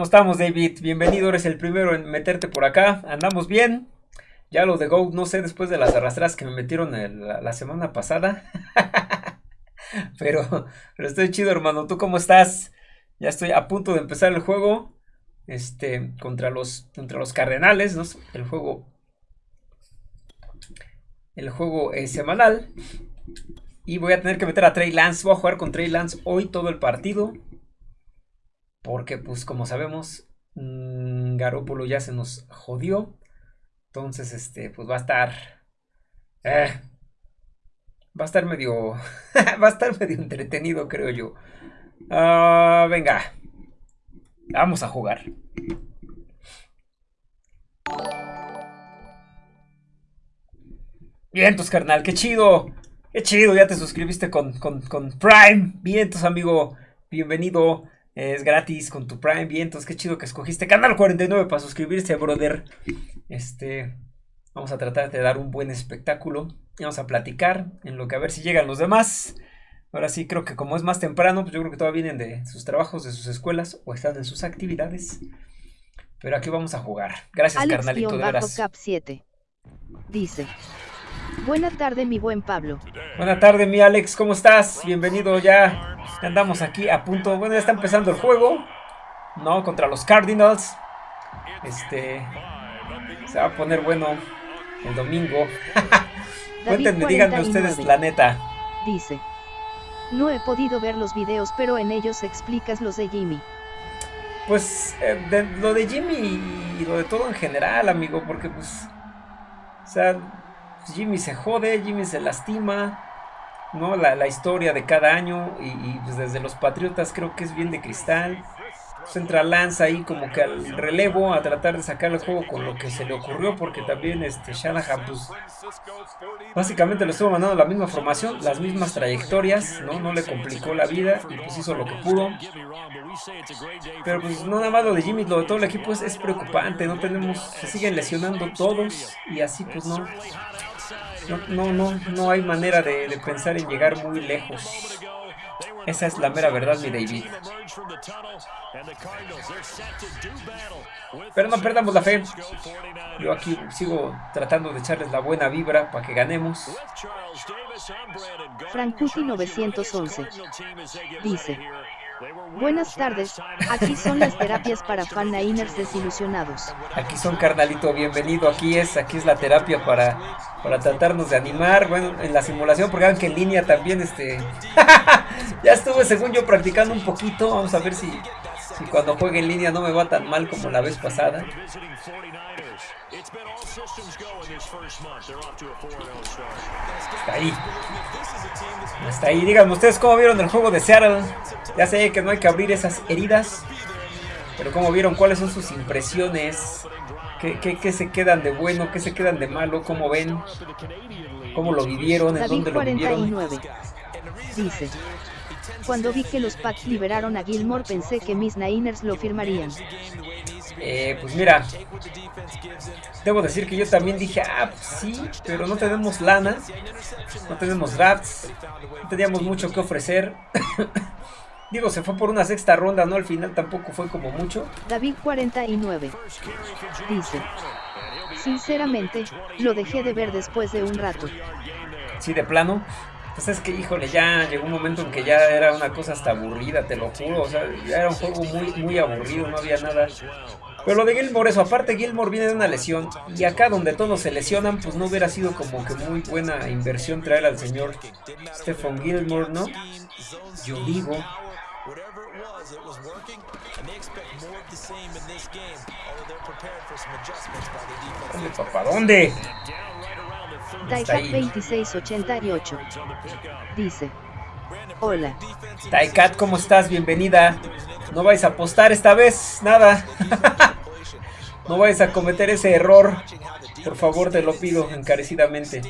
¿Cómo estamos, David? Bienvenido, eres el primero en meterte por acá. ¿Andamos bien? Ya lo de Go, no sé, después de las arrastras que me metieron la, semana pasada. pero, pero estoy chido, hermano. ¿Tú cómo estás? Ya estoy a punto de empezar el juego. Este, contra los, contra los Cardenales, ¿no? El juego. El juego es semanal. Y voy a tener que meter a Trey Lance. Voy a jugar con Trey Lance hoy todo el partido. Porque, pues, como sabemos, mmm, Garópolo ya se nos jodió. Entonces, este, pues va a estar. Eh, va a estar medio. va a estar medio entretenido, creo yo. Uh, venga. Vamos a jugar. Vientos, carnal, qué chido. Qué chido, ya te suscribiste con, con, con Prime. Vientos, amigo. Bienvenido. Es gratis con tu Prime. Vientos, qué chido que escogiste Canal 49 para suscribirse, brother. Este. Vamos a tratar de dar un buen espectáculo. Y vamos a platicar en lo que a ver si llegan los demás. Ahora sí, creo que como es más temprano, pues yo creo que todavía vienen de sus trabajos, de sus escuelas o están en sus actividades. Pero aquí vamos a jugar. Gracias, carnalito, de veras. Cap 7. Dice. Buena tarde, mi buen Pablo. Buena tarde, mi Alex, ¿cómo estás? Bienvenido ya. Andamos aquí a punto. Bueno, ya está empezando el juego. No, contra los Cardinals. Este. Se va a poner bueno el domingo. Cuéntenme, díganme ustedes la neta. Dice. No he podido ver los videos, pero en ellos explicas los de Jimmy. Pues eh, lo de Jimmy y lo de todo en general, amigo, porque pues... O sea, Jimmy se jode, Jimmy se lastima, ¿no? La, la historia de cada año y, y pues desde los Patriotas creo que es bien de cristal pues entra Lance ahí como que al relevo a tratar de sacar el juego con lo que se le ocurrió porque también este Shanahan pues básicamente lo estuvo mandando la misma formación, las mismas trayectorias, ¿no? No le complicó la vida y pues hizo lo que pudo. Pero pues no nada más lo de Jimmy, lo de todo el equipo es, preocupante, no tenemos, se siguen lesionando todos y así pues no, no, no, no, hay manera de, pensar en llegar muy lejos. Esa es la mera verdad, mi David. Pero no perdamos la fe. Yo aquí sigo tratando de echarles la buena vibra para que ganemos. Frankuti 911 dice Buenas tardes, aquí son las terapias para fan-niners desilusionados. Aquí son carnalito, bienvenido, aquí es, aquí es la terapia para, para tratarnos de animar, bueno, en la simulación, porque que en línea también, este, ya estuve según yo practicando un poquito, vamos a ver si, si cuando juegue en línea no me va tan mal como la vez pasada. Está ahí. Está ahí. Díganme ustedes cómo vieron el juego de Seattle. Ya sé que no hay que abrir esas heridas. Pero cómo vieron, cuáles son sus impresiones. ¿Qué, se quedan de bueno? ¿Qué se quedan de malo? ¿Cómo ven? ¿Cómo lo vivieron? ¿En dónde lo vivieron? Dice. Cuando vi que los Packs liberaron a Gilmore pensé que mis Niners lo firmarían. Eh, pues mira, debo decir que yo también dije, ah, pues sí, pero no tenemos lana, no tenemos drafts, no teníamos mucho que ofrecer. Digo, se fue por una sexta ronda, ¿no? Al final tampoco fue como mucho. David 49 dice, sinceramente, lo dejé de ver después de un rato. Sí, de plano. Pues es que, híjole, ya llegó un momento en que ya era una cosa hasta aburrida, te lo juro. O sea, ya era un juego muy, muy aburrido, no había nada. Pero lo de Gilmore, eso, aparte Gilmore viene de una lesión. Y acá donde todos se lesionan, pues no hubiera sido como que muy buena inversión traer al señor Stephen Gilmore, ¿no? Yo digo. ¿Dónde, papá? ¿Dónde? Taikat 2688 dice: Hola. Taikat, ¿cómo estás? Bienvenida. No vais a apostar esta vez, nada. no vais a cometer ese error. Por favor, te lo pido encarecidamente.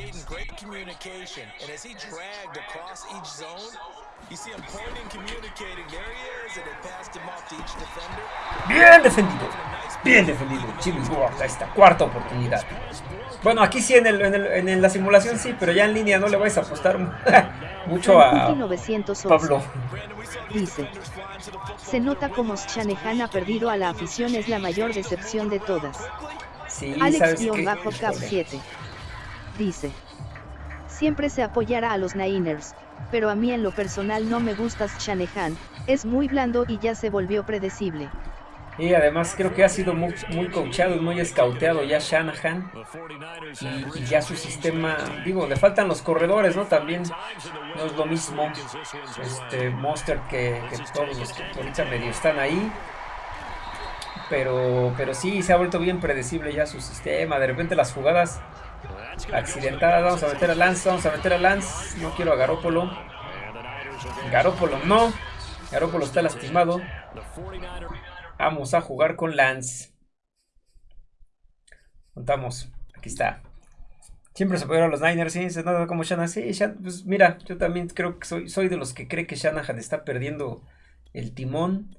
Bien defendido. Bien defendido. Jimmy Ward esta cuarta oportunidad. Bueno, aquí sí en, el, en, la simulación sí, pero ya en línea no le vais a apostar. mucho a Pablo. Dice, se nota como Shanahan ha perdido a la afición es la mayor decepción de todas. Sí, Alex-Cap 7. Dice, siempre se apoyará a los Niners, pero a mí en lo personal no me gusta Shanahan, es muy blando y ya se volvió predecible. Y además creo que ha sido muy, muy coachado y muy escauteado ya Shanahan. Y, ya su sistema, digo, le faltan los corredores, ¿no? También no es lo mismo este Monster que, todos los que ahorita medio están ahí. Pero, pero sí, se ha vuelto bien predecible ya su sistema. De repente las jugadas accidentadas. Vamos a meter a Lance, vamos a meter a Lance. No quiero a Garópolo. Garópolo no. Garópolo está lastimado. Vamos a jugar con Lance. Contamos. Aquí está. Siempre se a los Niners, sí, se nota como Shanahan. Sí, pues mira, yo también creo que soy, soy de los que cree que Shanahan está perdiendo el timón.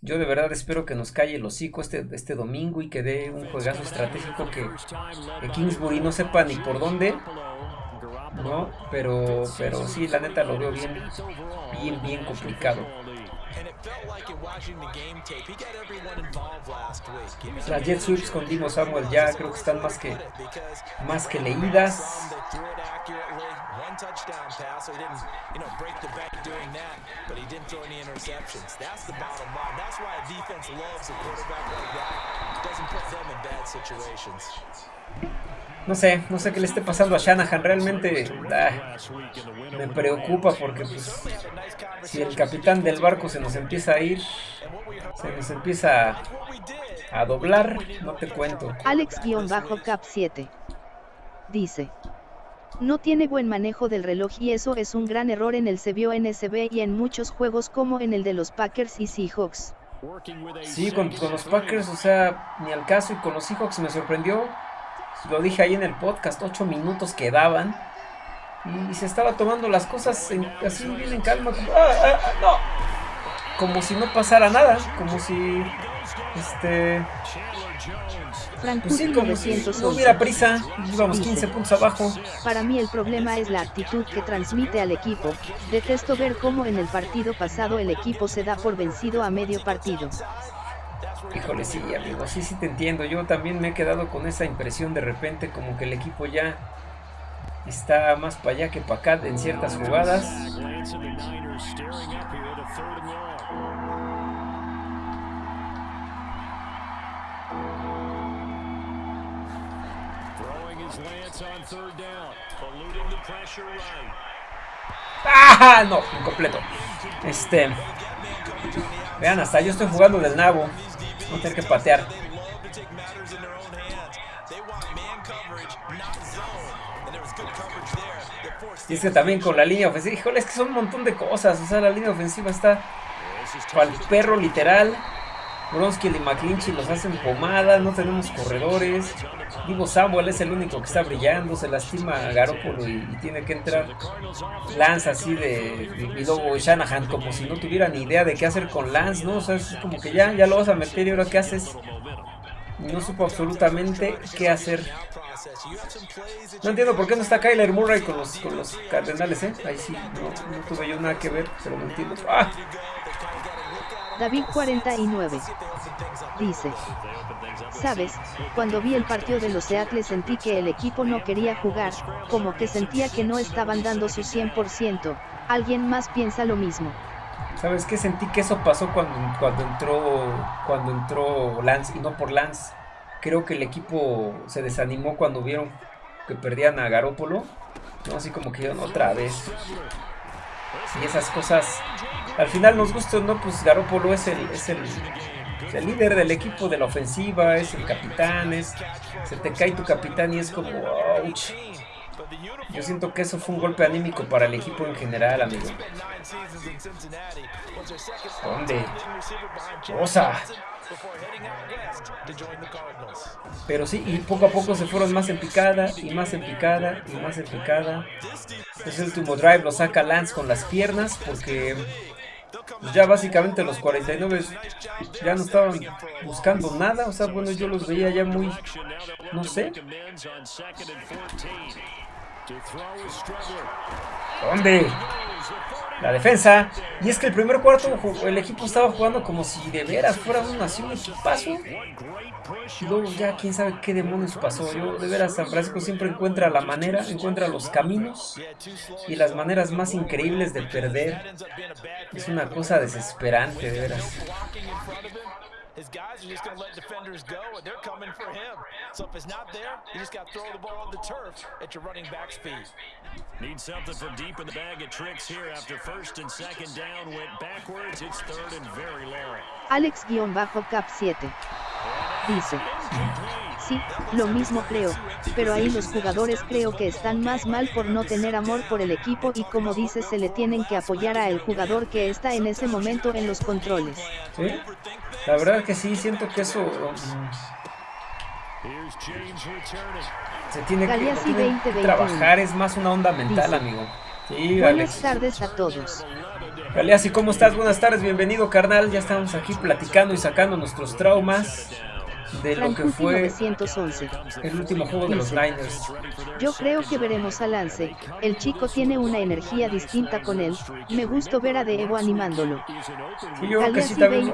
Yo de verdad espero que nos calle el hocico este, este domingo y que dé un juegazo estratégico que, que Kingsbury no sepa ni por dónde. ¿No? Pero, pero sí, la neta lo veo bien, bien, bien complicado. Las jet sweeps con Dimo Samuel ya creo que están más que más que leídas. No sé, no sé qué le esté pasando a Shanahan. Realmente ah, me preocupa porque pues, si el capitán del barco se nos empieza a ir, se nos empieza a, doblar, no te cuento. Alex-Cap 7 dice. No tiene buen manejo del reloj y eso es un gran error en el CBO NSB y en muchos juegos como en el de los Packers y Seahawks. Sí, con, con los Packers, o sea, ni al caso y con los Seahawks me sorprendió lo dije ahí en el podcast, ocho minutos quedaban. Y se estaba tomando las cosas así bien en calma, como, ah, ah, ah, no. como si no pasara nada, como si este pues sí, como si no hubiera prisa, íbamos 15 puntos abajo. Para mí el problema es la actitud que transmite al equipo. Detesto ver cómo en el partido pasado el equipo se da por vencido a medio partido. Híjole, sí, amigo, sí, sí te entiendo. Yo también me he quedado con esa impresión de repente como que el equipo ya está más para allá que para acá en ciertas jugadas. ¡Ah! No, incompleto. Este. Vean, hasta yo estoy jugando del nabo. Tener que patear. Y es que también con la línea ofensiva, híjole, es que son un montón de cosas. O sea, la línea ofensiva está el perro literal. Bronski y McClinchy los hacen pomada, no tenemos corredores. Divo Samuel es el único que está brillando, se lastima a Garoppolo y, tiene que entrar. Lance así de, y luego Shanahan como si no tuviera ni idea de qué hacer con Lance, ¿no? O sea, es como que ya, ya lo vas a meter y ahora qué haces. No supo absolutamente qué hacer. No entiendo por qué no está Kyler Murray con los, con los Cardenales, ¿eh? Ahí sí, no, no tuve yo nada que ver, pero no entiendo. ¡Ah! David 49. Dice. Sabes, cuando vi el partido de los Seattle sentí que el equipo no quería jugar, como que sentía que no estaban dando su 100%. ¿Alguien más piensa lo mismo? ¿Sabes qué? Sentí que eso pasó cuando, cuando entró cuando entró Lance y no por Lance. Creo que el equipo se desanimó cuando vieron que perdían a Garópolo. ¿no? Así como que otra vez. Y esas cosas, al final nos gustan, ¿no? Pues Garópolo es el, es el, el, líder del equipo de la ofensiva, es el capitán, es, se te cae tu capitán y es como, ouch. Yo siento que eso fue un golpe anímico para el equipo en general, amigo. ¿Dónde? Osa. Pero sí, y poco a poco se fueron más en picada, y más en picada, y más en picada. Ese último drive lo saca Lance con las piernas, porque ya básicamente los 49 ya no estaban buscando nada. O sea, bueno, yo los veía ya muy, no sé. ¿Dónde? La defensa. Y es que el primer cuarto el equipo estaba jugando como si de veras fuera un, así un equipazo. Y luego ya quién sabe qué demonios pasó. Yo de veras San Francisco siempre encuentra la manera, encuentra los caminos y las maneras más increíbles de perder. Es una cosa desesperante, de veras. His guys are just going to let defenders go, and they're coming for him. So if it's not there, you just got to throw the ball on the turf at your running back speed. Need something from deep in the bag of tricks here after first and second down went backwards. It's third and very long. Alex-Cap 7 dice. Sí, lo mismo creo, pero ahí los jugadores creo que están más mal por no tener amor por el equipo y como dice se le tienen que apoyar a el jugador que está en ese momento en los controles. ¿Sí? La verdad que sí, siento que eso... Se tiene que, trabajar, es más una onda mental, amigo. Buenas tardes a todos. Galeazzi, ¿cómo estás? Buenas tardes, bienvenido carnal. Ya estamos aquí platicando y sacando nuestros traumas de lo que fue el último juego de los Niners. Yo creo que veremos a Lance, el chico tiene una energía distinta con él, me gustó ver a Evo animándolo. yo creo que sí, también,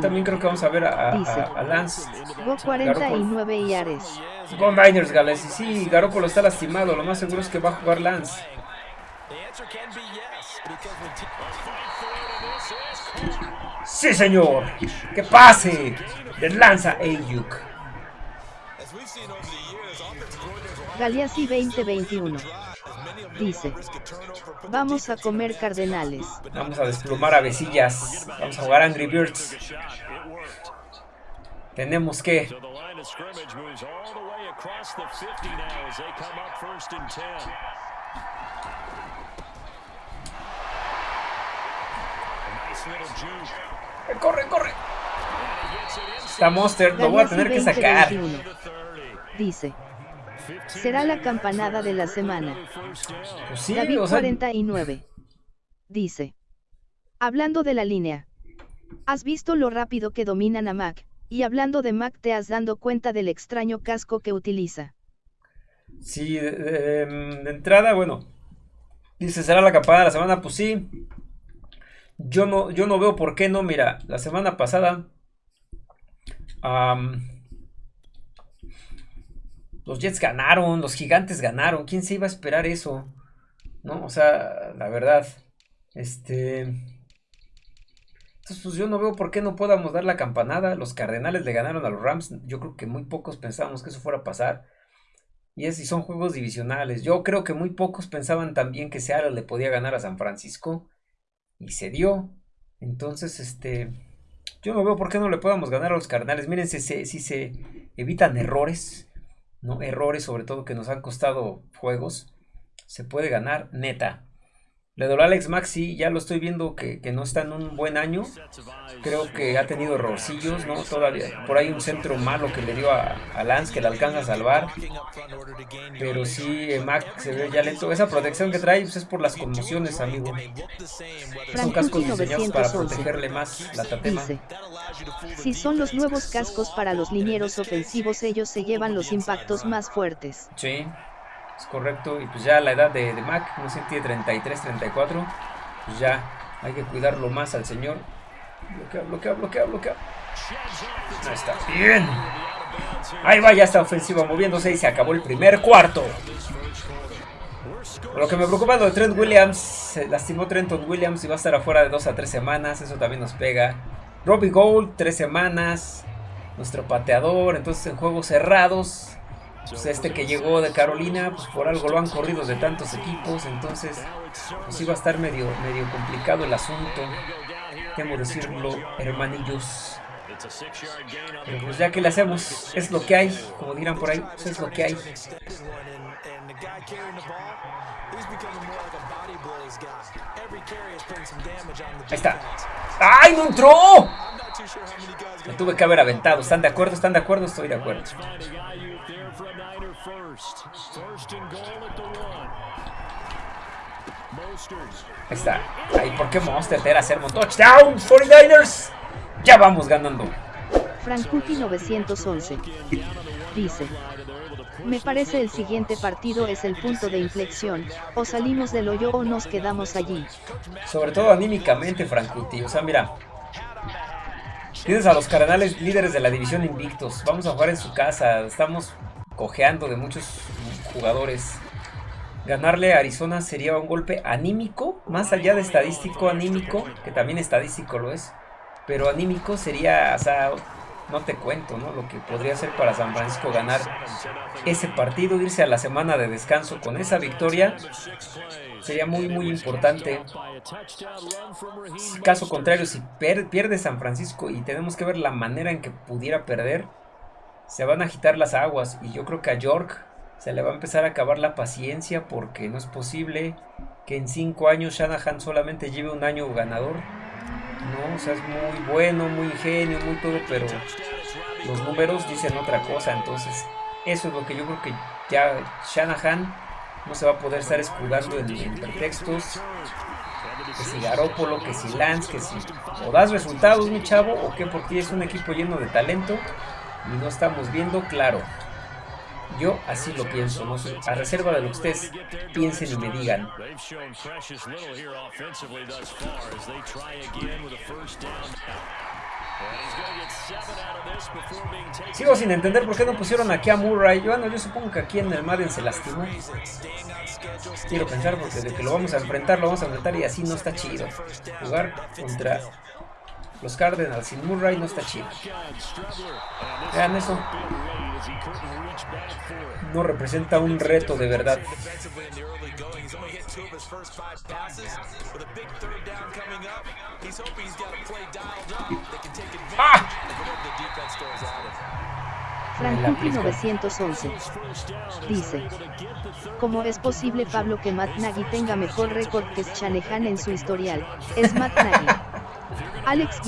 también, creo que vamos a ver a, a, Lance. Go 49 y Ares. Go Niners, Gales, y sí, Garoppolo está lastimado, lo más seguro es que va a jugar Lance. Sí, señor. Que pase. De lanza Ayuk. Galeazzi 2021. Dice. Vamos a comer cardenales. Vamos a desplumar a besillas. Vamos a jugar Angry Birds. Tenemos que... Corre, corre. Está Monster, lo voy a tener que sacar. Dice. Será la campanada de la semana. Pues sí, David 49. Dice. Hablando de la línea. ¿Has visto lo rápido que dominan a Mac? Y hablando de Mac, ¿te has dado cuenta del extraño casco que utiliza? Sí, de, entrada, bueno. Dice, ¿será la campanada de la semana? Pues sí. Yo no, yo no veo por qué no. Mira, la semana pasada los Jets ganaron, los gigantes ganaron. ¿Quién se iba a esperar eso? ¿No? O sea, la verdad. Este. Entonces, pues yo no veo por qué no podamos dar la campanada. Los Cardenales le ganaron a los Rams. Yo creo que muy pocos pensábamos que eso fuera a pasar. Y es, y son juegos divisionales. Yo creo que muy pocos pensaban también que Seattle le podía ganar a San Francisco. Y se dio. Entonces, este. Yo no veo por qué no le podamos ganar a los carnales. Miren, si se, si se evitan errores, ¿no? Errores sobre todo que nos han costado juegos, se puede ganar neta. Le doy a Alex Maxi, ya lo estoy viendo que, no está en un buen año. Creo que ha tenido errorcillos, ¿no? Todavía por ahí un centro malo que le dio a, Lance que le alcanza a salvar. Pero sí, eh, Mac se ve ya lento. Esa protección que trae pues, es por las conmociones, amigo. Son cascos diseñados para protegerle más la tatema. si son los nuevos cascos para los linieros ofensivos, ellos se llevan los impactos más fuertes. Sí. Correcto. Y pues ya la edad de, Mac, no sé, tiene 33, 34. Pues ya hay que cuidarlo más al señor. Bloquea, bloquea, bloquea, bloquea. Ahí está. Bien. Ahí va, ya está ofensiva moviéndose y se acabó el primer cuarto. Lo que me preocupa es lo de Trent Williams. Se lastimó Trenton Williams y va a estar afuera de 2 a 3 semanas. Eso también nos pega. Robbie Gold, 3 semanas. Nuestro pateador. Entonces en juegos cerrados pues este que llegó de Carolina, pues por algo lo han corrido de tantos equipos, entonces pues iba a estar medio, medio complicado el asunto, temo decirlo, hermanillos. Pero pues ya que le hacemos, es lo que hay, como dirán por ahí, pues es lo que hay. Ahí está. ¡Ay, no entró! Me tuve que haber aventado. ¿Están de acuerdo? ¿Están de acuerdo? Estoy de acuerdo. Ahí está. Ay, ¿por qué Monster te era hacer un touchdown? 49ers. Ya vamos ganando. Frankuti 911. Dice. Me parece el siguiente partido es el punto de inflexión, o salimos del hoyo o nos quedamos allí. Sobre todo anímicamente, Frankuti. O sea, mira. Tienes a los Cardenales líderes de la división invictos. Vamos a jugar en su casa. Estamos cojeando de muchos jugadores. Ganarle a Arizona sería un golpe anímico, más allá de estadístico anímico, que también estadístico lo es. Pero anímico sería, o sea, no te cuento, ¿no? Lo que podría ser para San Francisco ganar ese partido, irse a la semana de descanso con esa victoria, sería muy, muy importante. Caso contrario, si pierde San Francisco y tenemos que ver la manera en que pudiera perder, se van a agitar las aguas y yo creo que a York se le va a empezar a acabar la paciencia porque no es posible que en cinco años Shanahan solamente lleve un año ganador. ¿no? O sea, es muy bueno, muy ingenio, muy todo, pero los números dicen otra cosa. Entonces, eso es lo que yo creo que ya Shanahan no se va a poder estar escudando en, pretextos. Que si Garópolo, que si Lance, que si o das resultados, mi chavo, o que por ti es un equipo lleno de talento y no estamos viendo claro. Yo así lo pienso, a reserva de lo que ustedes piensen y me digan. Sigo sin entender por qué no pusieron aquí a Murray. Bueno, yo supongo que aquí en el Madden se lastimó. Quiero pensar porque de que lo vamos a enfrentar, lo vamos a enfrentar y así no está chido. Jugar contra los Cardinals sin Murray no está chido. Vean eso. No representa un reto de verdad. ¡Ah! 911 dice: ¿Cómo es posible Pablo que Matt Nagy tenga mejor récord que Shanahan en su historial? Es Matt Nagy. Alex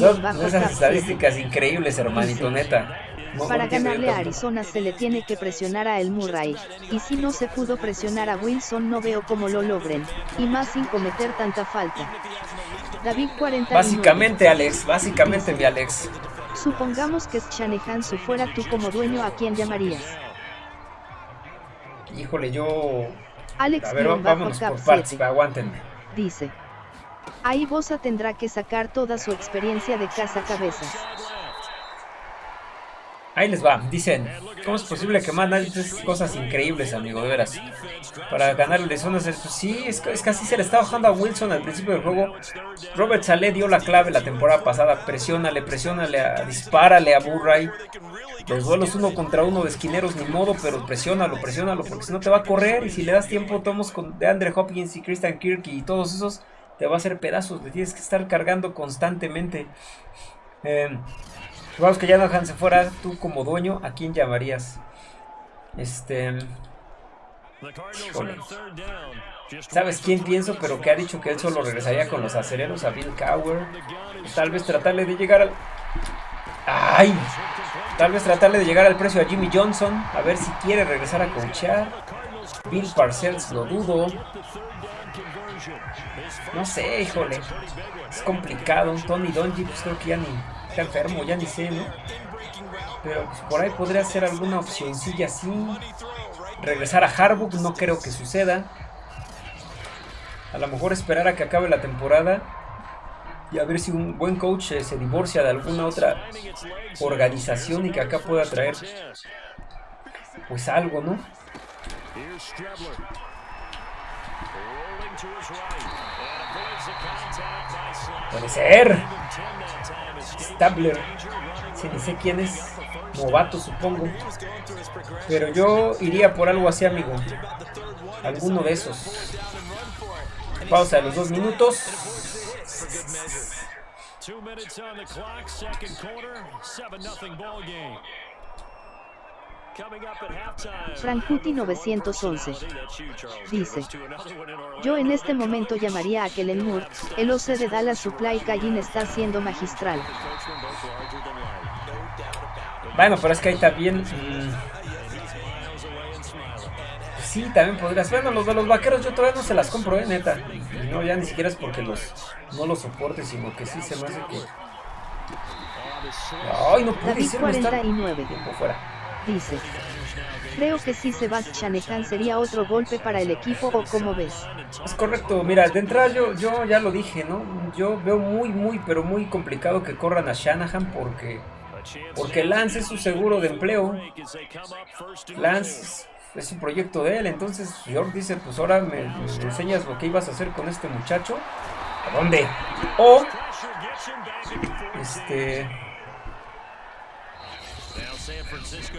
esas estadísticas increíbles, hermanito, neta. Para ganarle a Arizona se le tiene que presionar a El Murray, y si no se pudo presionar a Wilson no veo cómo lo logren, y más sin cometer tanta falta. David 40. Básicamente Alex, básicamente mi Alex. Supongamos que Shanahan su fuera tú como dueño a quién llamarías. Híjole, yo... Alex a ver, vamos por partes, aguántenme. Dice. Ahí Bosa tendrá que sacar toda su experiencia de casa cabezas. Ahí les va, dicen, ¿cómo es posible que nadie cosas increíbles, amigo, de veras? Para ganarle zonas, pues sí, es, es que así se le está bajando a Wilson al principio del juego. Robert Saleh dio la clave la temporada pasada, presiónale, presiónale, a, dispárale a Murray. Los duelos uno contra uno de esquineros, ni modo, pero presiónalo, presiónalo, porque si no te va a correr y si le das tiempo, tomos con de Andre Hopkins y Christian Kirk y todos esos, te va a hacer pedazos, le tienes que estar cargando constantemente. Vamos que ya no se fuera tú como dueño, ¿a quién llamarías? Este. ¿Sabes quién pienso? Pero que ha dicho que él solo regresaría con los acereros a Bill Cower. Tal vez tratarle de llegar al. ¡Ay! Tal vez tratarle de llegar al precio a Jimmy Johnson. A ver si quiere regresar a coachar. Bill Parcells, lo dudo. No sé, híjole. Es complicado. Tony Donji, pues creo que ya ni está enfermo, ya ni sé, ¿no? Pero pues, por ahí podría ser alguna opcióncilla así. Regresar a Harbaugh, no creo que suceda. A lo mejor esperar a que acabe la temporada y a ver si un buen coach eh, se divorcia de alguna otra organización y que acá pueda traer pues algo, ¿no? Puede ser. Stabler. Si ni sé quién es. Novato, supongo. Pero yo iría por algo así, amigo. Alguno de esos. Pausa de los dos minutos. Frankuti 911 dice: Yo en este momento llamaría a Kellen Moore, el OC de Dallas Supply Callin está siendo magistral. Bueno, pero es que ahí también. Mm, sí, también podrías. Bueno, los de los vaqueros yo todavía no se las compro, eh, neta. no, ya ni siquiera es porque los no los soporte, sino que sí se me hace que Ay, no puede David ser, no está- 49. Tiempo fuera. Dice. Creo que si se va Shanahan sería otro golpe para el equipo o como ves. Es correcto, mira, de entrada yo, ya lo dije, ¿no? Yo veo muy, muy, pero muy complicado que corran a Shanahan porque, porque Lance es su seguro de empleo. Lance es, un proyecto de él, entonces York dice, pues ahora me, me enseñas lo que ibas a hacer con este muchacho. ¿A dónde? O, este...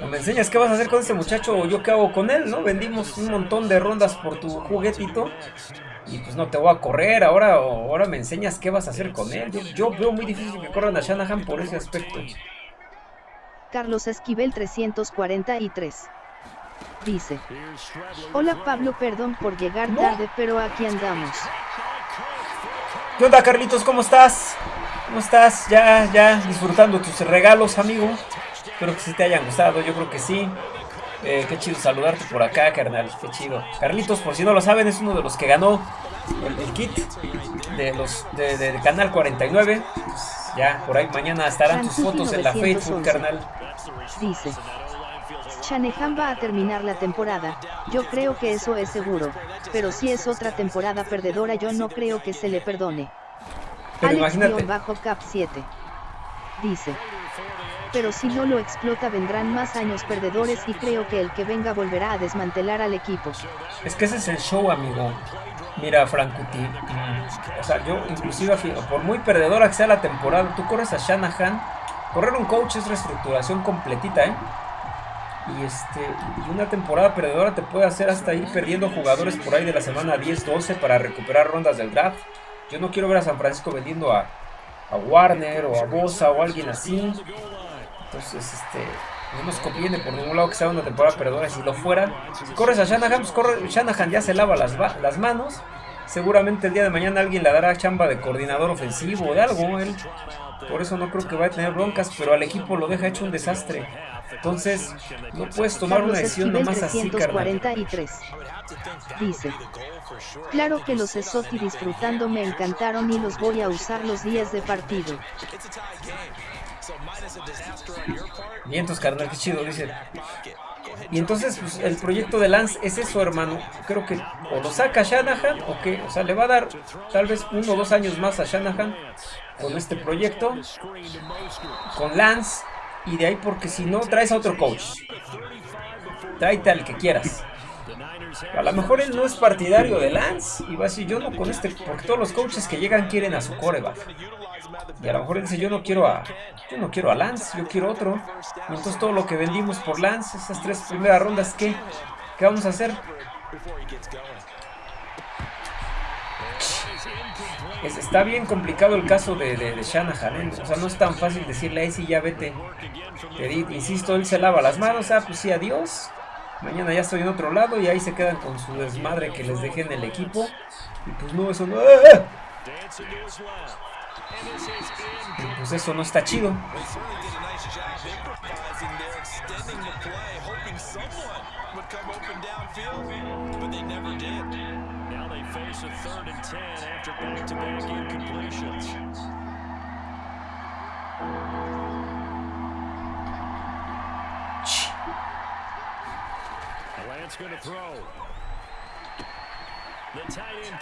O me enseñas qué vas a hacer con este muchacho o yo qué hago con él, ¿no? Vendimos un montón de rondas por tu juguetito y pues no te voy a correr, ahora, ahora me enseñas qué vas a hacer con él. Yo, yo veo muy difícil que corran a Shanahan por ese aspecto. Carlos Esquivel 343. Dice. Hola Pablo, perdón por llegar tarde, pero aquí andamos. ¿Qué onda Carlitos? ¿Cómo estás? ¿Cómo estás? Ya, ya disfrutando tus regalos, amigo. Espero que sí te hayan gustado, yo creo que sí. Eh, qué chido saludarte por acá, carnal. Qué chido. Carlitos, por si no lo saben, es uno de los que ganó el, el kit de los de, de- de Canal 49. Pues ya, por ahí mañana estarán tus fotos en la Facebook, 911. carnal. Dice. Shanahan va a terminar la temporada, yo creo que eso es seguro, pero si es otra temporada perdedora yo no creo que se le perdone. Pero imagínate. Alex-Cap 7. Dice. Pero si no lo explota vendrán más años perdedores y creo que el que venga volverá a desmantelar al equipo. Es que ese es el show, amigo. Mira, Frankuti. mm, O sea, yo inclusive, por muy perdedora que sea la temporada, tú corres a Shanahan. Correr un coach es reestructuración completita, ¿eh? Y, este, y una temporada perdedora te puede hacer hasta ir perdiendo jugadores por ahí de la semana 10-12 para recuperar rondas del draft. Yo no quiero ver a San Francisco vendiendo a, a Warner o a Bosa o alguien así. Entonces, este, no nos conviene por ningún lado que sea una temporada perdedora. Si lo fuera, si corres a Shanahan, pues corre, Shanahan ya se lava las, las manos. Seguramente el día de mañana alguien le dará chamba de coordinador ofensivo o de algo. Él, por eso no creo que vaya a tener broncas, pero al equipo lo deja hecho un desastre. Entonces, no puedes tomar una decisión nomás así, carnal. 343. Dice. Claro que los Esoti disfrutando me encantaron y los voy a usar los días de partido. Vientos, carnal, qué chido, dice. Y entonces, pues, el proyecto de Lance es eso, hermano. Creo que o lo saca Shanahan o que, o sea, le va a dar tal vez uno o dos años más a Shanahan con este proyecto, con Lance, y de ahí porque si no, traes a otro coach. Tráete al que quieras. A lo mejor él no es partidario de Lance y va a decir yo no con este, porque todos los coaches que llegan quieren a su coreback. Y a lo mejor dice yo no quiero a, yo no quiero a Lance, yo quiero otro. Y entonces todo lo que vendimos por Lance, esas tres primeras rondas, ¿qué? ¿Qué vamos a hacer? Es- está bien complicado el caso de, de, de Shanahan, ¿eh? o sea, no es tan fácil decirle ahí sí ya vete. Te insisto, él se lava las manos, ah, pues sí, adiós. Mañana ya estoy en otro lado y ahí se quedan con su desmadre que les dejé en el equipo. Y pues no, eso no. ¡ah! Pues eso no está chido.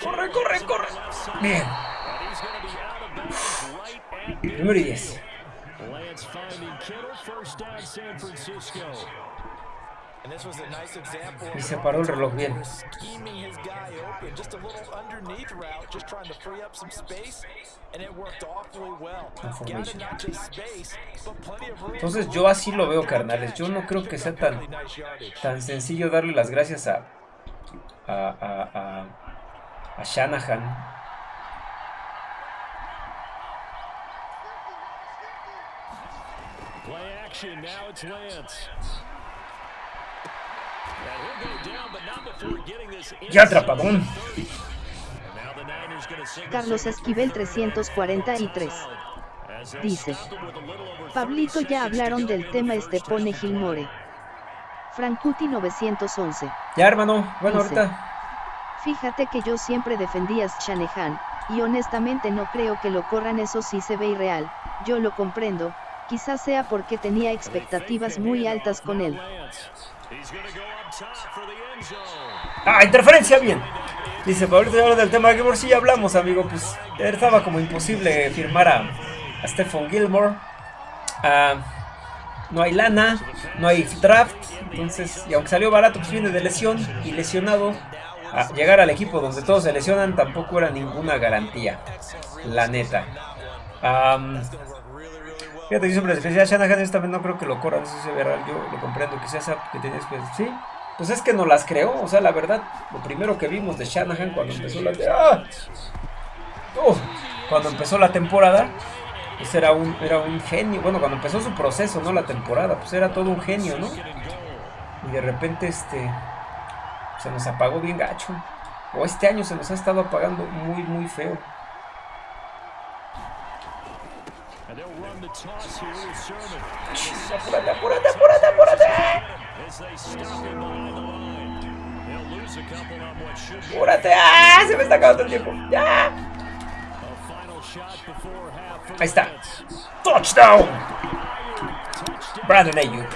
Corre, corre, corre. Bien. And he's going to be out of bounds right at Primero y 10. Lance finding Kittle first down San Francisco. And this was a nice example Y se paró el reloj bien. scheming his guy open, just a little underneath route, just trying to free up some space, and it worked awfully well. Got Information. not just space, but plenty of room. Entonces yo así lo veo, carnales. Yo no creo que sea tan, tan sencillo darle las gracias a, a, a, a, a Shanahan. Action. Now it's Lance. And he'll go down, but not before getting this Ya inside atrapadón. the 30. And now the Niners gonna signal Carlos Esquivel 343. as they Dice. Pablito 30 ya hablaron del tema este pone. Gilmore. Frankuti 911. Ya, hermano. Bueno, Dice. ahorita. Fíjate que yo siempre defendía a Shanahan, y honestamente no creo que lo corran eso sí se ve irreal, yo lo comprendo, Quizás sea porque tenía expectativas muy altas con él. Ah, interferencia, bien. Dice, ahorita hablar del tema de Gilmore, sí ya hablamos, amigo. Pues estaba como imposible firmar a, a Stephen Gilmore. Ah, no hay lana, no hay draft. Entonces, y aunque salió barato, pues viene de lesión y lesionado. A llegar al equipo donde todos se lesionan tampoco era ninguna garantía. La neta. Fíjate, yo siempre decía, Shanahan esta vez no creo que lo corran, eso es real, yo lo comprendo, esa que tienes pues, sí, pues es que no las creó, o sea, la verdad, lo primero que vimos de Shanahan cuando empezó la... ¡Ah! cuando empezó la temporada, pues era un, era un genio. Bueno, cuando empezó su proceso, ¿no? La temporada, pues era todo un genio, ¿no? Y de repente, este, se nos apagó bien gacho. O este año se nos ha estado apagando muy, muy feo. Apúrate, apúrate, apúrate, apúrate. Apúrate, ¡ah! Se me está acabando el tiempo. ¡Ya! Ahí está. Touchdown. Brandon Ayuk.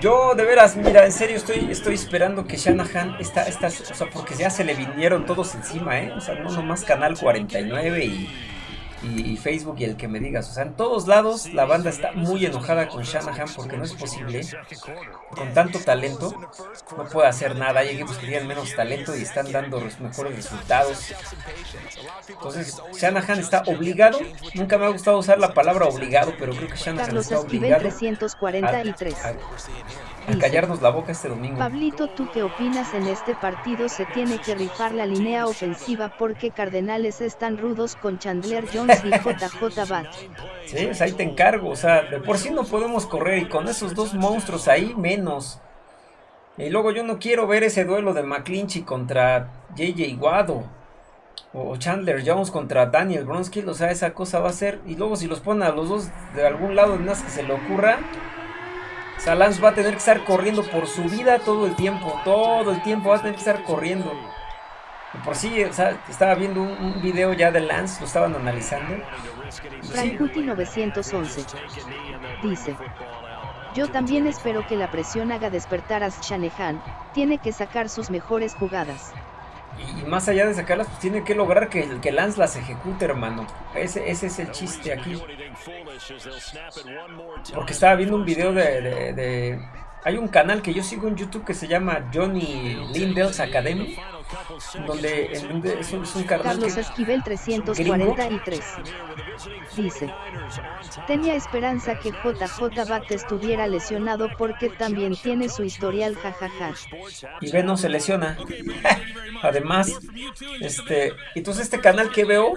Yo de veras, mira, en serio estoy, estoy esperando que Shanahan, está, está, o sea, porque ya se le vinieron todos encima, ¿eh? O sea, no nomás Canal 49 y y, Facebook y el que me digas. O sea, en todos lados la banda está muy enojada con Shanahan porque no es posible, con tanto talento, no puede hacer nada. Hay equipos que tienen menos talento y están dando los mejores resultados. Entonces, Shanahan está obligado. Nunca me ha gustado usar la palabra obligado, pero creo que Shanahan está obligado. 343 a callarnos la boca este domingo. Pablito, ¿tú qué opinas en este partido? Se tiene que rifar la línea ofensiva porque Cardenales están rudos con Chandler Jones y JJ Bat. Sí, pues ahí te encargo, o sea, de por sí no podemos correr y con esos dos monstruos ahí menos. Y luego yo no quiero ver ese duelo de McClinchy contra JJ Guado. O Chandler Jones contra Daniel Bronskill, o sea, esa cosa va a ser. Y luego si los ponen a los dos de algún lado, de más que se le ocurra, Salans va a tener que estar corriendo por su vida todo el tiempo. Todo el tiempo va a tener que estar corriendo. por sí, o sea, estaba viendo un, video ya de Lance, lo estaban analizando. Frankuti 911 dice: Yo también espero que la presión haga despertar a Shanahan. Tiene que sacar sus mejores jugadas. Y, más allá de sacarlas, pues tiene que lograr que, que Lance las ejecute, hermano. Ese, ese es el chiste aquí. Porque estaba viendo un video de, Hay un canal que yo sigo en YouTube que se llama Johnny Lindell's Academy. Donde, es, un, canal Carlos Esquivel 343 dice: Tenía esperanza que JJ Bat estuviera lesionado porque también tiene su historial jajaja. Y ve no se lesiona. Además, este, entonces este canal que veo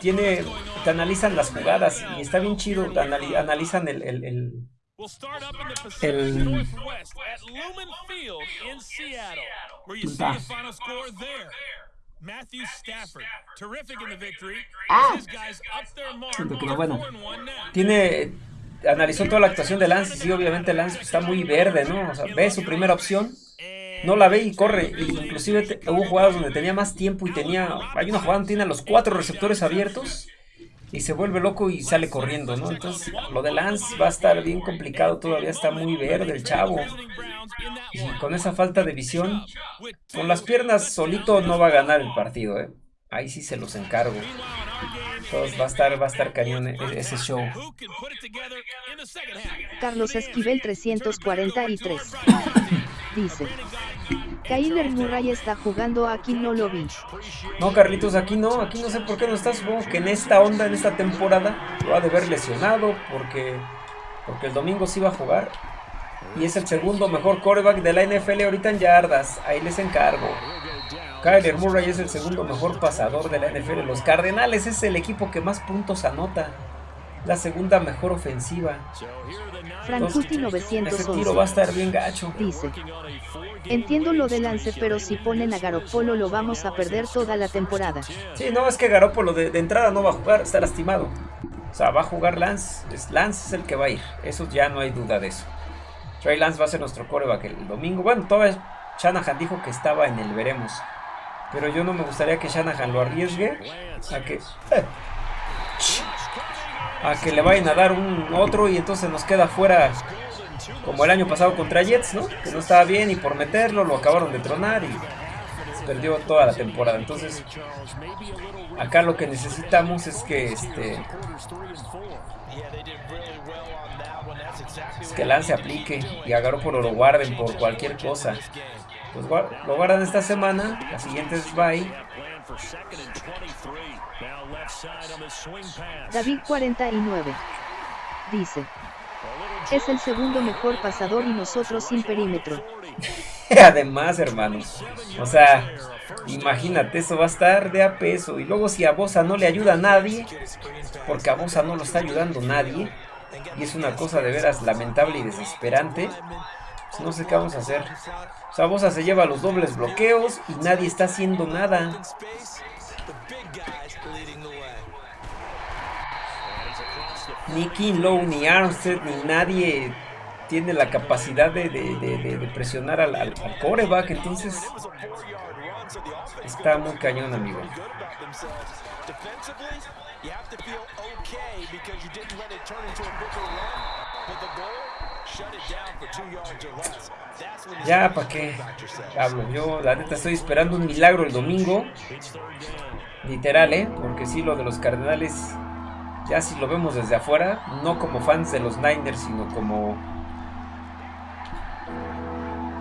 tiene, te analizan las jugadas y está bien chido, analizan el, el, el el Matthew Stafford, terrific in the victory. Ah. Pero bueno, tiene analizó toda la actuación de Lance y sí, obviamente Lance está muy verde, ¿no? O sea, ve su primera opción, no la ve y corre. Y inclusive hubo jugadas donde tenía más tiempo y tenía, hay una jugada donde tiene a los cuatro receptores abiertos y se vuelve loco y sale corriendo, ¿no? Entonces, lo de Lance va a estar bien complicado, todavía está muy verde el chavo. Y con esa falta de visión, con las piernas solito no va a ganar el partido, ¿eh? Ahí sí se los encargo. Entonces va a estar, va a estar cañón e-, ese show. Carlos Esquivel 343 dice Kyler Murray está jugando aquí no lo vi. No, Carlitos, aquí no, aquí no sé por qué no está. Supongo que en esta onda, en esta temporada, lo ha de ver lesionado porque, porque el domingo sí va a jugar. Y es el segundo mejor coreback de la NFL ahorita en yardas. Ahí les encargo. Kyler Murray es el segundo mejor pasador de la NFL. Los Cardenales es el equipo que más puntos anota la segunda mejor ofensiva. Frankuti 911 ese tiro va a estar bien gacho. Dice, entiendo lo de Lance, pero si ponen a Garopolo lo vamos a perder toda la temporada. Sí, no, es que Garopolo de, entrada no va a jugar, está lastimado. O sea, va a jugar Lance, Lance es el que va a ir, eso ya no hay duda de eso. Trey Lance va a ser nuestro coreback el domingo. Bueno, todavía Shanahan dijo que estaba en el veremos. Pero yo no me gustaría que Shanahan lo arriesgue a que... Eh, a que le vayan a dar un otro y entonces nos queda fuera como el año pasado contra Jets, ¿no? Que no estaba bien y por meterlo lo acabaron de tronar y se perdió toda la temporada. Entonces, acá lo que necesitamos es que este es que Lance aplique y a Garoppolo lo guarden por cualquier cosa. Pues lo guardan esta semana, la siguiente es bye. David 49 dice es el segundo mejor pasador y nosotros sin perímetro. Además, hermanos, o sea, imagínate, eso va a estar de a peso. Y luego si a Bosa no le ayuda a nadie, porque a Bosa no lo está ayudando nadie, y es una cosa de veras lamentable y desesperante, pues no sé qué vamos a hacer. O sea, Bosa se lleva los dobles bloqueos y nadie está haciendo nada. ni Kinlow, ni Armstead, ni nadie tiene la capacidad de, presionar al, coreback. Entonces, está muy cañón, amigo. Ya, ¿para qué hablo? Yo, la neta, estoy esperando un milagro el domingo. Literal, ¿eh? Porque sí, lo de los Cardenales ya si lo vemos desde afuera, no como fans de los Niners, sino como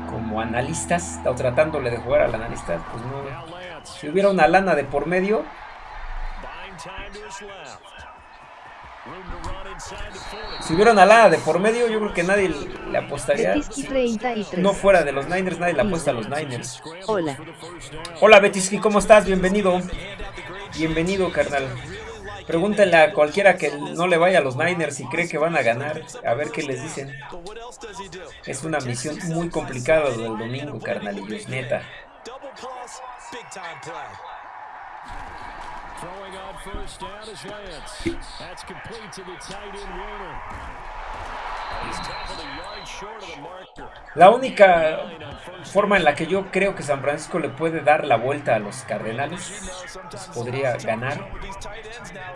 como analistas, o tratándole de jugar al analista, pues no. Si hubiera una lana de por medio, si hubiera una lana de por medio, yo creo que nadie le apostaría. no fuera de los Niners, nadie le apuesta a los Niners. Hola. Hola Betisky, ¿cómo estás? Bienvenido. Bienvenido, carnal. Pregúntenle a cualquiera que no le vaya a los Niners y cree que van a ganar, a ver qué les dicen. Es una misión muy complicada del domingo, carnalillos, neta. La única forma en la que yo creo que San Francisco le puede dar la vuelta a los Cardenales, pues podría ganar.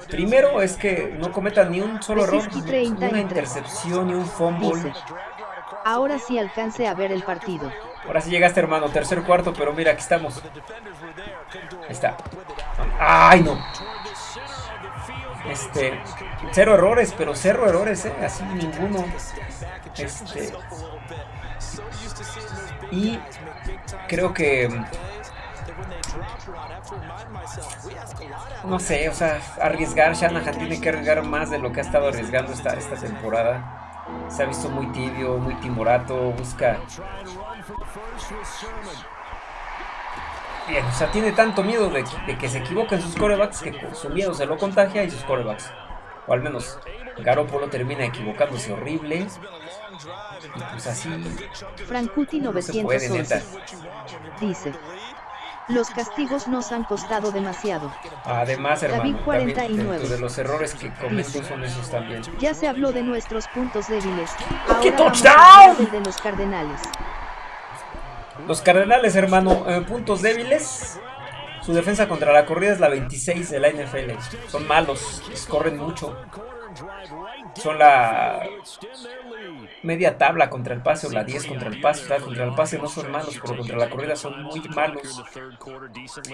Primero es que no cometan ni un solo error, ni una intercepción, ni un fumble. Ahora sí alcance a ver el partido. Ahora sí llegaste, hermano, tercer cuarto, pero mira, aquí estamos. Ahí está. ¡Ay, no! Este, cero errores, pero cero errores, ¿eh? Así ninguno. Este, y creo que no sé, o sea, arriesgar, Shanahan tiene que arriesgar más de lo que ha estado arriesgando esta, esta temporada. Se ha visto muy tibio, muy timorato, busca o sea, tiene tanto miedo de, que se equivoquen sus corebacks que su miedo se lo contagia y sus corebacks. O al menos Garoppolo termina equivocándose horrible. Y pues así. Frankuti 911 dice: Los castigos nos han costado demasiado. Además, hermano, David 49. de los errores que cometen son esos también. Ya se habló de nuestros puntos débiles. ¡Qué touchdown! de los Cardenales. Los Cardenales, hermano, eh, puntos débiles. Su defensa contra la corrida es la 26 de la NFL. Son malos, corren mucho. Son la media tabla contra el pase o la 10 contra el pase. contra el pase no son malos, pero contra la corrida son muy malos.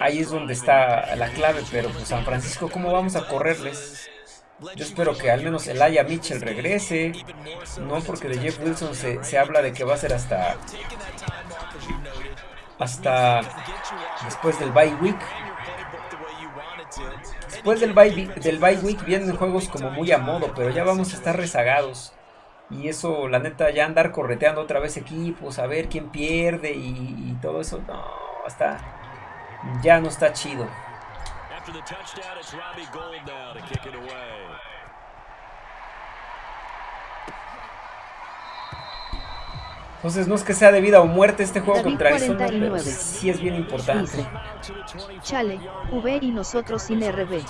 Ahí es donde está la clave, pero pues San Francisco, ¿cómo vamos a correrles? Yo espero que al menos el Aya Mitchell regrese. No porque de Jeff Wilson se, se habla de que va a ser hasta hasta después del bye week. Después del bye, del bye week vienen juegos como muy a modo, pero ya vamos a estar rezagados. Y eso, la neta, ya andar correteando otra vez equipos, a ver quién pierde y, y todo eso, no, está, ya no está chido. Entonces no es que sea de vida o muerte este juego contra Arizona, pero sí es bien importante. Chale, V y nosotros sin RB.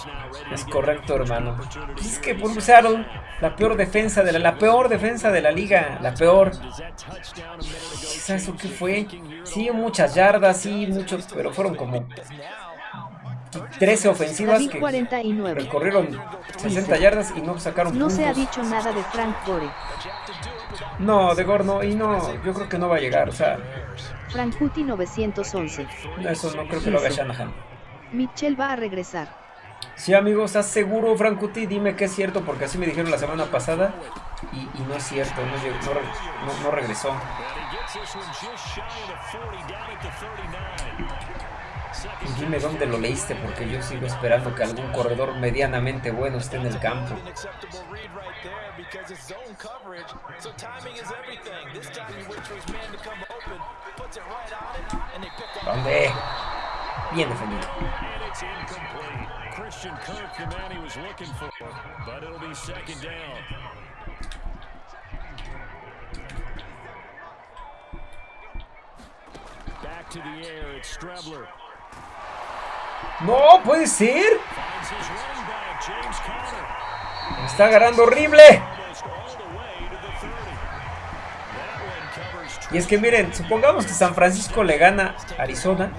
Es correcto, hermano. es que Seattle, la peor defensa de la, la peor defensa de la liga, la peor. ¿Sabes qué fue? Sí, muchas yardas, sí, muchos, pero fueron como 13 ofensivas David que 49. recorrieron 60 yardas y no sacaron No puntos. se ha dicho nada de Frank Gore. No, de Gorno, y no, yo creo que no va a llegar, o sea, Frankuti 911. eso no creo que lo haga Shanahan. Mitchell va a regresar. Sí, amigos, ¿estás seguro, Frankuti? Dime que es cierto, porque así me dijeron la semana pasada y, y no es cierto, no, no no- no regresó. Dime dónde lo leíste, porque yo sigo esperando que algún corredor medianamente bueno esté en el campo. ¿Dónde? Bien defendido. Back to the air, it's Strebler. ¡No, puede ser! Está agarrando horrible. Almost all the way to the 30. That one covers Y es que miren, supongamos que San Francisco le gana a Arizona.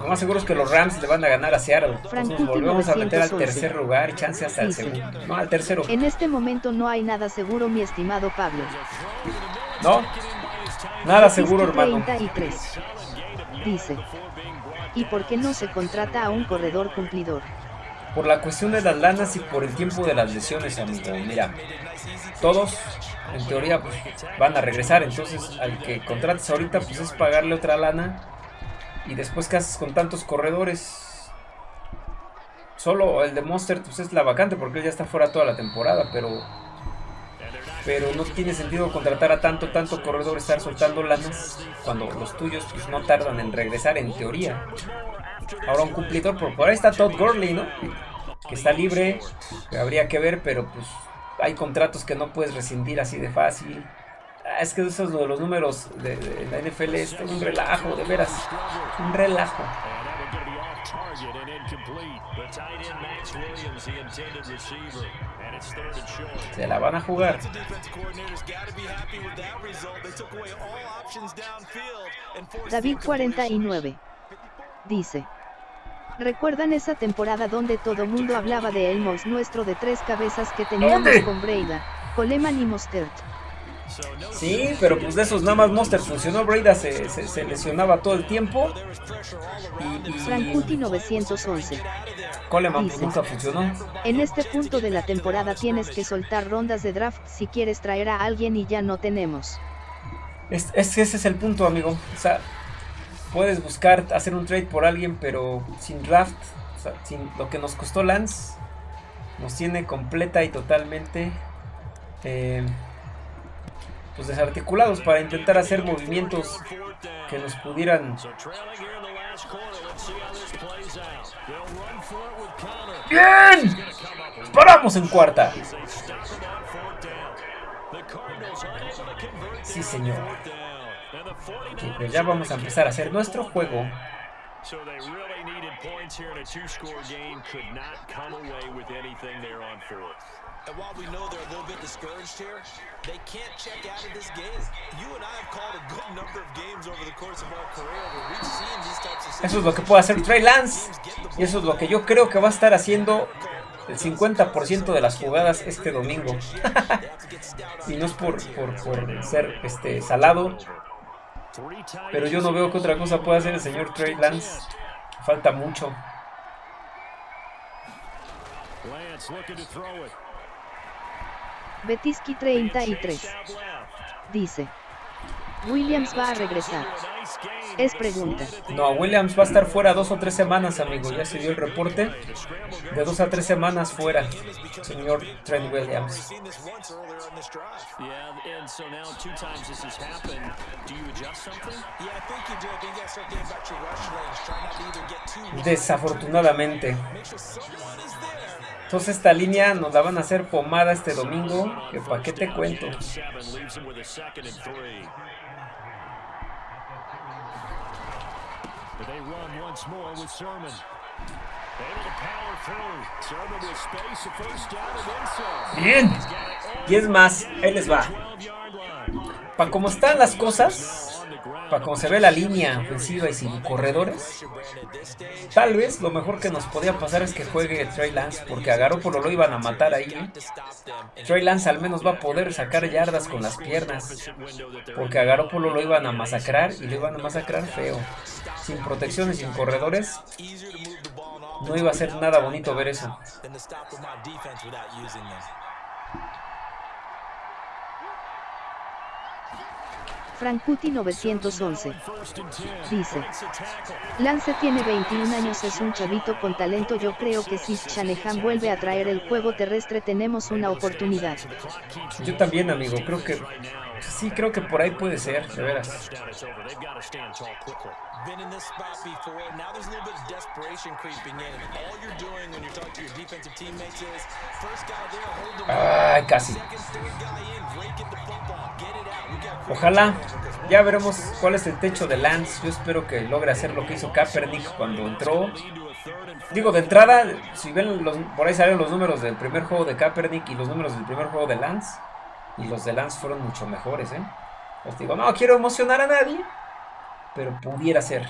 Lo más seguro es que los Rams le van a ganar a Seattle. Entonces nos volvemos a meter al 911. tercer lugar y chance hasta el segundo. No, al tercero. En este momento no hay nada seguro, mi estimado Pablo. No, nada seguro, hermano. 33. Dice. ¿Y por qué no se contrata a un corredor cumplidor? Por la cuestión de las lanas y por el tiempo de las lesiones, amigo. Mira, todos, en teoría, pues, van a regresar. Entonces, al que contrates ahorita, pues es pagarle otra lana. Y después, ¿qué haces con tantos corredores? Solo el de Monster, pues es la vacante porque él ya está fuera toda la temporada. Pero, pero no tiene sentido contratar a tanto, tanto corredor, estar soltando lanas cuando los tuyos pues, no tardan en regresar, en teoría. Ahora un cumplidor, por, por ahí está Todd Gurley, ¿no? Que está libre, que habría que ver, pero pues hay contratos que no puedes rescindir así de fácil. Ah, es que esos de los números de, de la NFL es un relajo, de veras. Un relajo. And that one going to be off target and incomplete. The tight end Max Williams, the intended receiver. And it's third and short. Se la van a jugar. The defense coordinator's got to be happy with that result. They took away all options downfield and forced the David incompletion. 49. Dice. ¿Recuerdan esa temporada donde todo mundo hablaba de el mouse nuestro de tres cabezas que teníamos ¿Dónde? con Breida, Coleman y Mostert? Sí, pero pues de esos nada más Monster funcionó. Breda se, se- se lesionaba todo el tiempo. Y, y Frankuti 911. Coleman Dice. nunca funcionó. En este punto de la temporada tienes que soltar rondas de draft si quieres traer a alguien y ya no tenemos. Es, ese es el punto, amigo. O sea, puedes buscar hacer un trade por alguien, pero sin draft, o sea, sin lo que nos costó Lance, nos tiene completa y totalmente eh, pues desarticulados para intentar hacer movimientos que nos pudieran. ¡Bien! ¡Paramos en cuarta! Sí, señor. 49ers Pues ya vamos a empezar a hacer nuestro juego. So they really needed points here in a two-score game. Could not come away with anything there on fourth. And while we know they're a little bit discouraged here, they can't check out of this game. You and I have called a good number of games over the course of our career where we've seen these types of Eso es lo que puede hacer Trey Lance. Y eso es lo que yo creo que va a estar haciendo el 50% de las jugadas este domingo. y no es por, por, por ser este salado, pero yo no veo que otra cosa pueda hacer el señor Trey Lance. Falta mucho. Lance looking to throw it. Betiski 33. Jab left. Dice. Williams va a regresar. Es pregunta. No, Williams va a estar fuera dos o tres semanas, amigo. Ya se dio el reporte. De dos a tres semanas fuera, señor Trent Williams. seen this once earlier in this drive. Yeah, and so now two times this has happened. Do you adjust something? Yeah, I think you do. I think you got to start thinking about your rush lanes. Try not to either get too wide. Desafortunadamente. Entonces esta línea nos la van a hacer pomada este domingo. Que pa' qué te cuento. Bien. Y es más, ahí les va. all 12-yard line. Para cómo están las cosas, como se ve la línea ofensiva y sin corredores, tal vez lo mejor que nos podía pasar es que juegue Trey Lance, porque a Garoppolo lo iban a matar ahí. Trey Lance al menos va a poder sacar yardas con las piernas, porque a Garoppolo lo iban a masacrar y lo iban a masacrar feo. Sin protecciones, sin corredores, no iba a ser nada bonito ver eso. Frankuti 911. Dice. Lance tiene 21 años, es un chavito con talento. Yo creo que si Shanahan vuelve a traer el juego terrestre tenemos una oportunidad. Yo también, amigo. Creo que Sí, creo que por ahí puede ser, de veras. Ay, casi. Ojalá. Ya veremos cuál es el techo de Lance. Yo espero que logre hacer lo que hizo Kaepernick cuando entró. Digo, de entrada, si ven los, por ahí salen los números del primer juego de Kaepernick y los números del primer juego de Lance. Y los de Lance fueron mucho mejores, ¿eh? Os digo, no quiero emocionar a nadie, pero pudiera ser.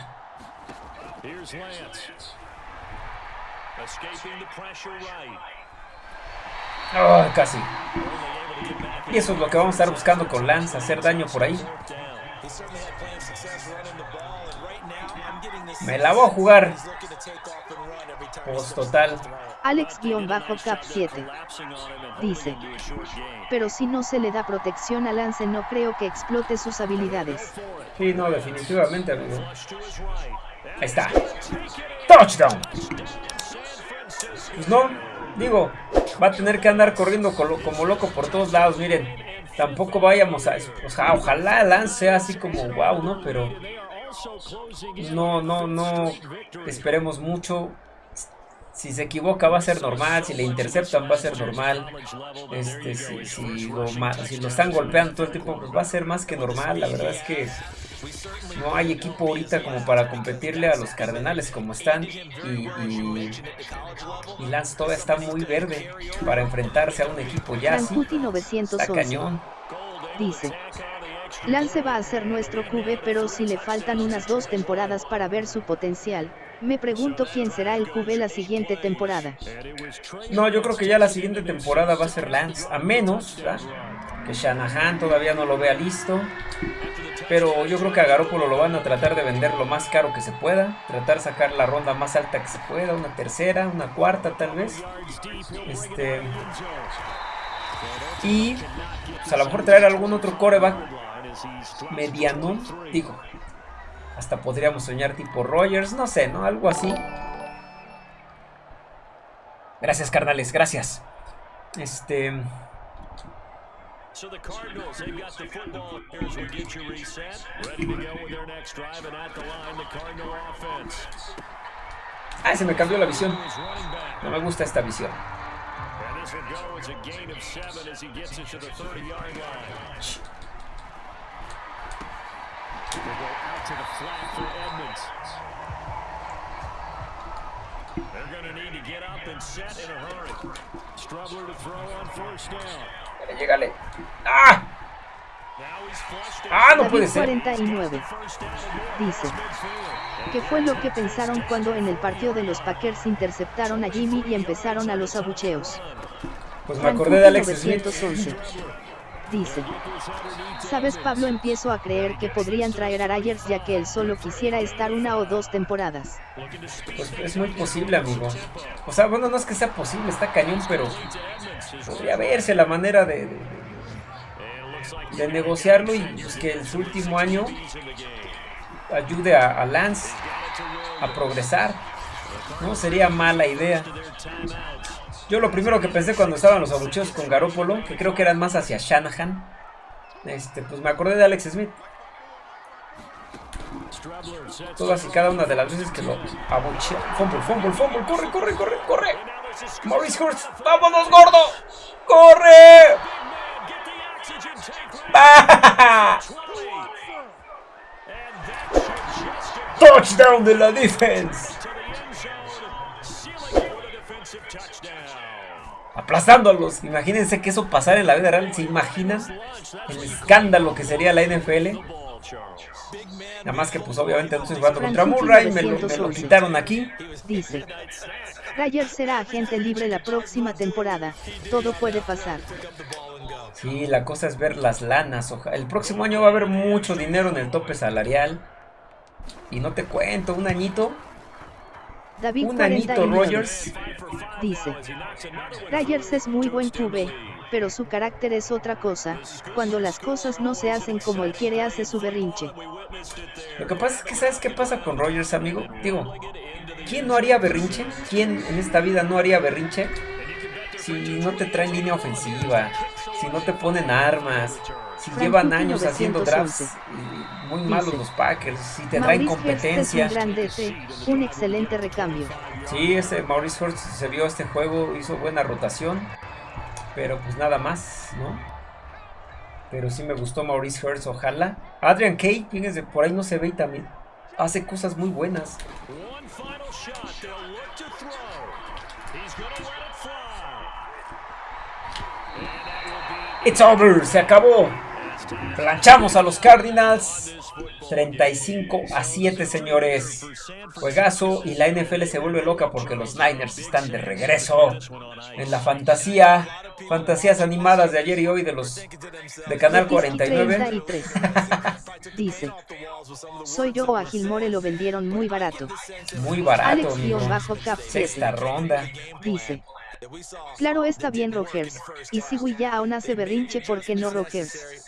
Oh, casi. Y eso es lo que vamos a estar buscando con Lance, hacer daño por ahí. Me la voy a jugar. Post total. Alex-Cap7 dice, pero si no se le da protección a Lance no creo que explote sus habilidades. Sí, no, definitivamente, amigo. Ahí está. Touchdown. Pues no, digo, va a tener que andar corriendo como loco por todos lados, miren. Tampoco vayamos a... O sea, ojalá Lance así como wow, ¿no? Pero... No, no, no esperemos mucho si se equivoca va a ser normal, si le interceptan va a ser normal, este, si, lo, están golpeando todo el tiempo, pues va a ser más que normal, la verdad es que no hay equipo ahorita como para competirle a los Cardenales como están y, y, Lance todavía está muy verde para enfrentarse a un equipo ya así, está cañón. Dice, Lance va a ser nuestro QB pero si le faltan unas dos temporadas para ver su potencial, me pregunto quién será el QB la siguiente temporada. No, yo creo que ya la siguiente temporada va a ser Lance, a menos que Shanahan todavía no lo vea listo. Pero yo creo que a Garoppolo lo van a tratar de vender lo más caro que se pueda. Tratar de sacar la ronda más alta que se pueda. Una tercera, una cuarta tal vez. Este. Y pues, a lo mejor traer algún otro coreback mediano. Digo, hasta podríamos soñar tipo Rogers, no sé, ¿no? Algo así. Gracias, carnales, gracias. Este... So the Cardinals, they've got the football. Here's will get you reset. Ready to go with their next drive and at the line, the Cardinal offense. Ah, se me cambió la visión. No me gusta esta visión. And this will go as a gain of seven as he gets it to the 30-yard line. They go out to the flat for Edmonds. They're going to need to get up and set in a hurry. Strubler to throw on first down. Llegale. ¡Ah! Ah, no puede ser. 49. Dice. ¿Qué fue lo que pensaron cuando en el partido de los Packers interceptaron a Jimmy y empezaron a los abucheos? Pues me acordé de Alex Smith dice. Sabes Pablo empiezo a creer que podrían traer a Ryers ya que él solo quisiera estar una o dos temporadas. Pues es muy posible amigo. O sea, bueno, no es que sea posible, está cañón, pero podría verse la manera de, de, negociarlo y pues, que en su último año ayude a, a Lance a progresar. No sería mala idea. Yo lo primero que pensé cuando estaban los abucheos con Garópolo, que creo que eran más hacia Shanahan, este, pues me acordé de Alex Smith. Todas y cada una de las veces que lo abuchea. Fumble, fumble, fumble, corre, corre, corre, corre. Maurice Hurst, vámonos, gordo. ¡Corre! Touchdown de la defense aplastándolos. Imagínense que eso pasara en la vida real. ¿Se imaginan el escándalo que sería la NFL? Nada más que pues obviamente no estoy jugando contra Murray, me lo, me lo quitaron aquí. Ryder será agente libre la próxima temporada. Todo puede pasar. Sí, la cosa es ver las lanas. El próximo año va a haber mucho dinero en el tope salarial. Y no te cuento, un añito. David un añito Rogers. Dice. Rogers es muy buen QB, pero su carácter es otra cosa. Cuando las cosas no se hacen como él quiere, hace su berrinche. Lo que pasa es que, ¿sabes qué pasa con Rogers, amigo? Digo, ¿quién no haría berrinche? ¿Quién en esta vida no haría berrinche? Si no te traen línea ofensiva, si no te ponen armas, si llevan años haciendo drafts muy malos los Packers, si te traen competencia. Es un, gran un excelente recambio. Sí, ese Maurice Hurst se vio este juego, hizo buena rotación, pero pues nada más, ¿no? Pero sí me gustó Maurice Hurst, ojalá. Adrian Kay, fíjense, por ahí no se ve y también hace cosas muy buenas. It's over, se acabó. Planchamos a los Cardinals. 35 a 7, señores. Juegazo y la NFL se vuelve loca porque los Niners están de regreso en la fantasía. Fantasías animadas de ayer y hoy de los de Canal 49. Dice, soy yo o a Gilmore lo vendieron muy barato. Muy barato, Alex Sexta ronda. Dice, Claro está bien Rogers, y si ya aún hace berrinche porque no Rogers.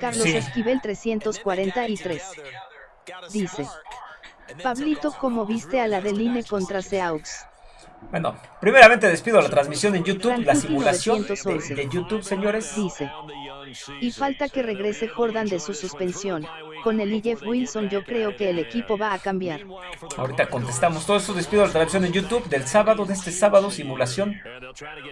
Carlos Esquivel 343. Dice. Pablito, ¿cómo viste a la Deline contra Seaux? Bueno, primeramente despido la transmisión en YouTube, la simulación de, YouTube, señores. Dice. Y falta que regrese Jordan de su suspensión. Con el y Jeff Wilson yo creo que el equipo va a cambiar. Ahorita contestamos todo eso. Despido la transmisión en YouTube del sábado, de este sábado, simulación.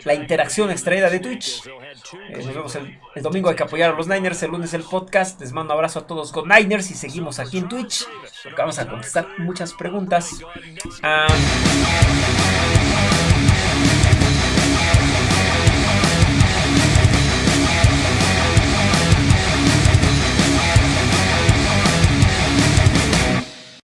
La interacción extraída de Twitch. Eh, nos vemos el, domingo, hay que apoyar a los Niners. El lunes el podcast. Les mando un abrazo a todos con Niners y seguimos aquí en Twitch. Porque vamos a contestar muchas preguntas. Ah,